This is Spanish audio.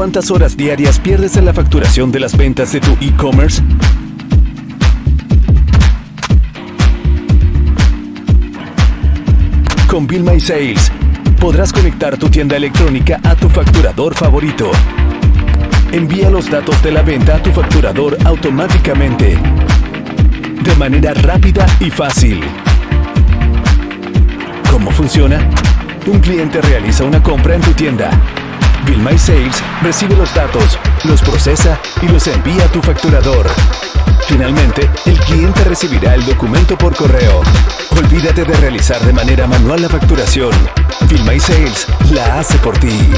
cuántas horas diarias pierdes en la facturación de las ventas de tu e-commerce? Con Bill Sales podrás conectar tu tienda electrónica a tu facturador favorito. Envía los datos de la venta a tu facturador automáticamente, de manera rápida y fácil. ¿Cómo funciona? Un cliente realiza una compra en tu tienda. Bill My Sales recibe los datos, los procesa y los envía a tu facturador. Finalmente, el cliente recibirá el documento por correo. Olvídate de realizar de manera manual la facturación. Bill My Sales la hace por ti.